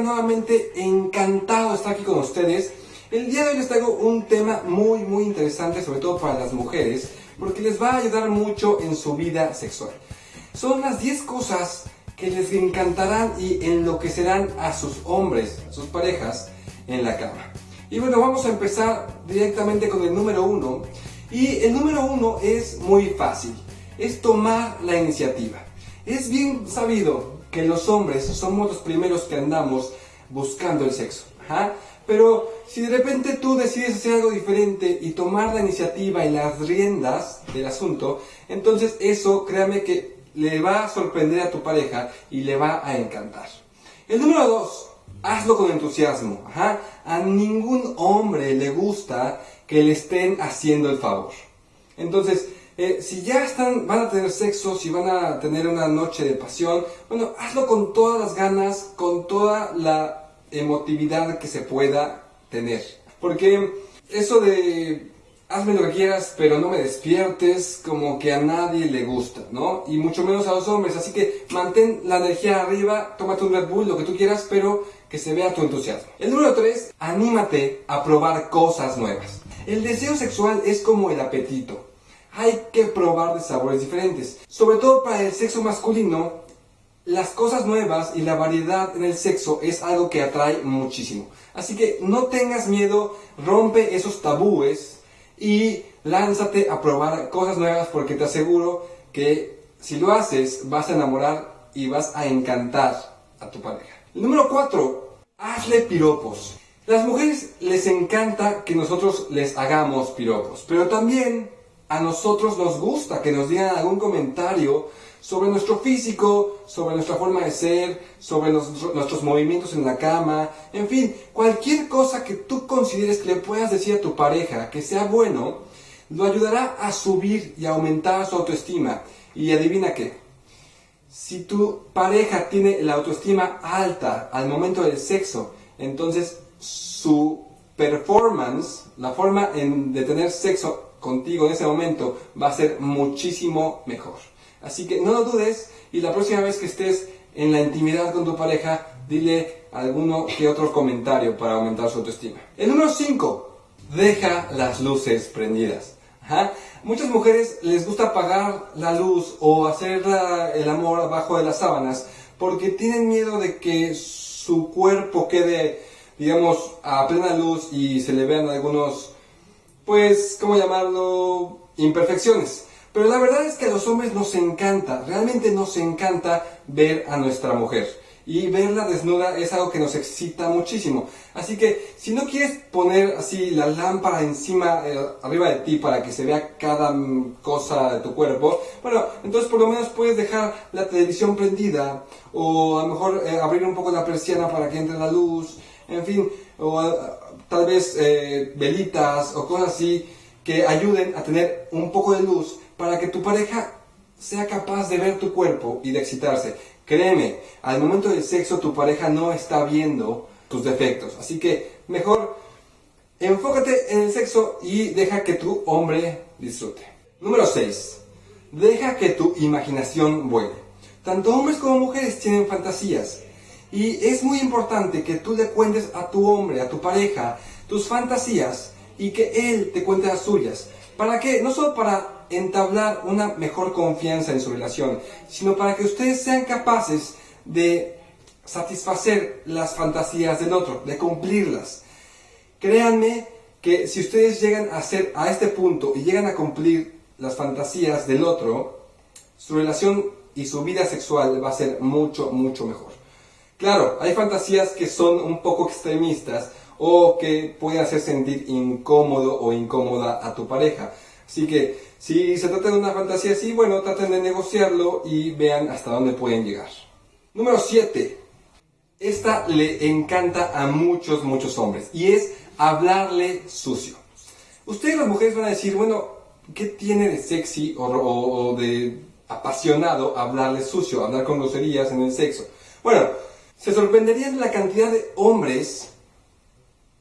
nuevamente encantado estar aquí con ustedes. El día de hoy les traigo un tema muy muy interesante, sobre todo para las mujeres, porque les va a ayudar mucho en su vida sexual. Son las 10 cosas que les encantarán y enloquecerán a sus hombres, a sus parejas, en la cama. Y bueno, vamos a empezar directamente con el número uno. Y el número uno es muy fácil, es tomar la iniciativa. Es bien sabido que los hombres somos los primeros que andamos buscando el sexo. Pero si de repente tú decides hacer algo diferente y tomar la iniciativa y las riendas del asunto, entonces eso, créame que le va a sorprender a tu pareja y le va a encantar. El número dos, hazlo con entusiasmo. A ningún hombre le gusta que le estén haciendo el favor. Entonces, eh, si ya están, van a tener sexo, si van a tener una noche de pasión, bueno, hazlo con todas las ganas, con toda la emotividad que se pueda tener. Porque eso de hazme lo que quieras, pero no me despiertes, como que a nadie le gusta, ¿no? Y mucho menos a los hombres. Así que mantén la energía arriba, tómate un Red Bull, lo que tú quieras, pero que se vea tu entusiasmo. El número 3, anímate a probar cosas nuevas. El deseo sexual es como el apetito hay que probar de sabores diferentes. Sobre todo para el sexo masculino, las cosas nuevas y la variedad en el sexo es algo que atrae muchísimo. Así que no tengas miedo, rompe esos tabúes y lánzate a probar cosas nuevas porque te aseguro que si lo haces vas a enamorar y vas a encantar a tu pareja. número 4, hazle piropos. Las mujeres les encanta que nosotros les hagamos piropos, pero también a nosotros nos gusta que nos digan algún comentario sobre nuestro físico, sobre nuestra forma de ser, sobre nuestros movimientos en la cama, en fin, cualquier cosa que tú consideres que le puedas decir a tu pareja que sea bueno, lo ayudará a subir y aumentar su autoestima. Y adivina qué, si tu pareja tiene la autoestima alta al momento del sexo, entonces su performance, la forma de tener sexo contigo en ese momento va a ser muchísimo mejor. Así que no lo dudes y la próxima vez que estés en la intimidad con tu pareja, dile alguno que otro comentario para aumentar su autoestima. El número 5, deja las luces prendidas. Muchas mujeres les gusta apagar la luz o hacer el amor abajo de las sábanas porque tienen miedo de que su cuerpo quede, digamos, a plena luz y se le vean algunos pues, ¿cómo llamarlo? Imperfecciones. Pero la verdad es que a los hombres nos encanta, realmente nos encanta ver a nuestra mujer. Y verla desnuda es algo que nos excita muchísimo. Así que si no quieres poner así la lámpara encima, eh, arriba de ti para que se vea cada cosa de tu cuerpo, bueno, entonces por lo menos puedes dejar la televisión prendida o a lo mejor eh, abrir un poco la persiana para que entre la luz, en fin, o tal vez eh, velitas o cosas así que ayuden a tener un poco de luz para que tu pareja sea capaz de ver tu cuerpo y de excitarse. Créeme, al momento del sexo tu pareja no está viendo tus defectos, así que mejor enfócate en el sexo y deja que tu hombre disfrute. Número 6. Deja que tu imaginación vuele. Tanto hombres como mujeres tienen fantasías. Y es muy importante que tú le cuentes a tu hombre, a tu pareja, tus fantasías y que él te cuente las suyas. ¿Para qué? No solo para entablar una mejor confianza en su relación, sino para que ustedes sean capaces de satisfacer las fantasías del otro, de cumplirlas. Créanme que si ustedes llegan a ser a este punto y llegan a cumplir las fantasías del otro, su relación y su vida sexual va a ser mucho, mucho mejor. Claro, hay fantasías que son un poco extremistas o que pueden hacer sentir incómodo o incómoda a tu pareja. Así que si se trata de una fantasía así, bueno, traten de negociarlo y vean hasta dónde pueden llegar. Número 7. Esta le encanta a muchos, muchos hombres y es hablarle sucio. Ustedes las mujeres van a decir, bueno, ¿qué tiene de sexy o, o de apasionado hablarle sucio, hablar con groserías en el sexo? Bueno, se sorprenderían la cantidad de hombres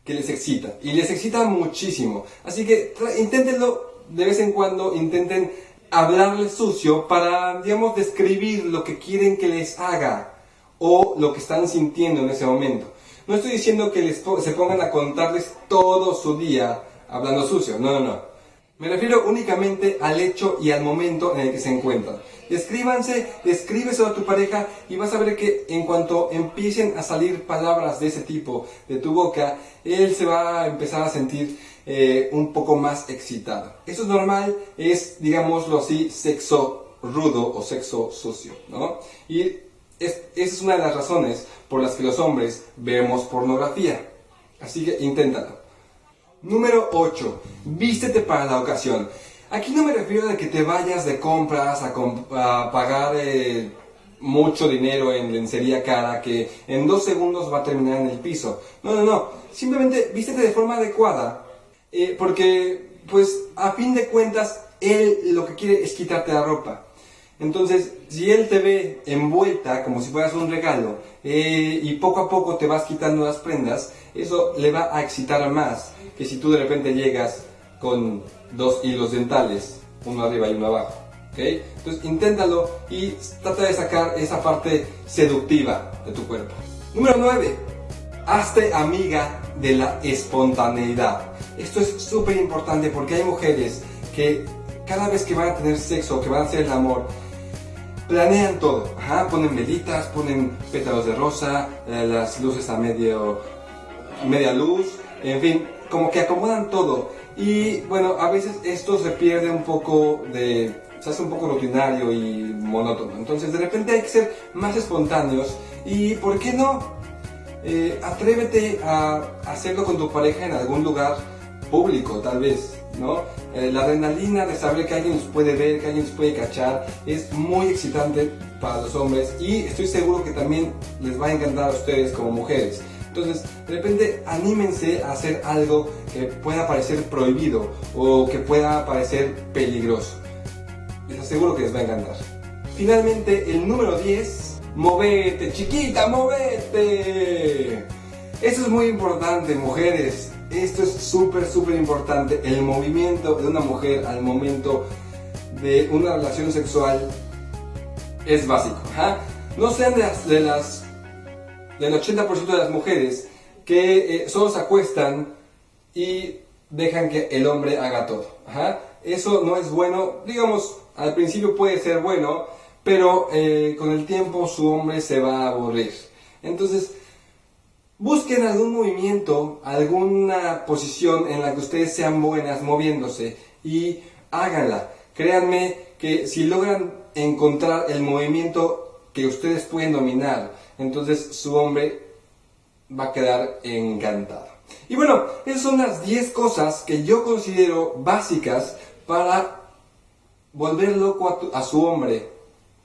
que les excita. Y les excita muchísimo. Así que inténtenlo de vez en cuando, intenten hablarles sucio para, digamos, describir lo que quieren que les haga. o lo que están sintiendo en ese momento. No estoy diciendo que se pongan a contarles todo su día hablando sucio, no, no, no. Me refiero únicamente al hecho y al momento en el que se encuentran. Escríbanse, escríbeselo a tu pareja y vas a ver que en cuanto empiecen a salir palabras de ese tipo de tu boca, él se va a empezar a sentir eh, un poco más excitado. Eso es normal, es, digámoslo así, sexo rudo o sexo sucio, ¿no? Y esa es una de las razones por las que los hombres vemos pornografía. Así que inténtalo. Número 8. Vístete para la ocasión. Aquí no me refiero a que te vayas de compras a, pagar eh, mucho dinero en lencería cara que en dos segundos va a terminar en el piso. No, no, no. Simplemente vístete de forma adecuada. Eh, porque, pues, a fin de cuentas, él lo que quiere es quitarte la ropa. Entonces, si él te ve envuelta como si fueras un regalo eh, y poco a poco te vas quitando las prendas, eso le va a excitar más que si tú de repente llegas con dos hilos dentales, uno arriba y uno abajo. ¿okay? Entonces, inténtalo y trata de sacar esa parte seductiva de tu cuerpo. Número 9. Hazte amiga de la espontaneidad. Esto es súper importante porque hay mujeres que cada vez que van a tener sexo, que van a hacer el amor, planean todo. ponen velitas, ponen pétalos de rosa, eh, las luces a medio, media luz, en fin, como que acomodan todo. Y bueno, a veces esto se pierde un poco de... se hace un poco rutinario y monótono. Entonces de repente hay que ser más espontáneos y, ¿por qué no? Eh, atrévete a hacerlo con tu pareja en algún lugar público, tal vez. ¿no? Eh, la adrenalina de saber que alguien nos puede ver, que alguien nos puede cachar, es muy excitante para los hombres y estoy seguro que también les va a encantar a ustedes como mujeres. Entonces, de repente, anímense a hacer algo que pueda parecer prohibido o que pueda parecer peligroso. Les aseguro que les va a encantar. Finalmente, el número 10, movete, chiquita, movete. Eso es muy importante, mujeres. Esto es súper, súper importante. El movimiento de una mujer al momento de una relación sexual es básico. No sean de las, del 80% de las mujeres que eh, solo se acuestan y dejan que el hombre haga todo. Eso no es bueno. Digamos, al principio puede ser bueno, pero eh, con el tiempo su hombre se va a aburrir. Entonces, Busquen algún movimiento, alguna posición en la que ustedes sean buenas moviéndose y háganla. Créanme que si logran encontrar el movimiento que ustedes pueden dominar, entonces su hombre va a quedar encantado. Y bueno, esas son las 10 cosas que yo considero básicas para volver loco a, su hombre,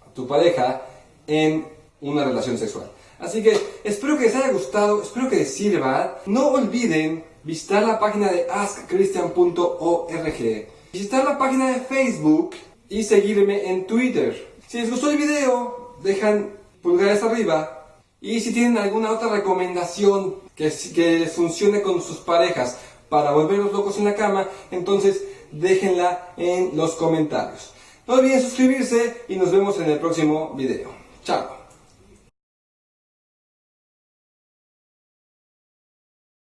a tu pareja, en una relación sexual. Así que espero que les haya gustado, espero que les sirva. No olviden visitar la página de askchristian.org, visitar la página de Facebook y seguirme en Twitter. Si les gustó el video, dejan pulgares arriba. Y si tienen alguna otra recomendación que, que funcione con sus parejas para volverlos locos en la cama, entonces déjenla en los comentarios. No olviden suscribirse y nos vemos en el próximo video. Chao.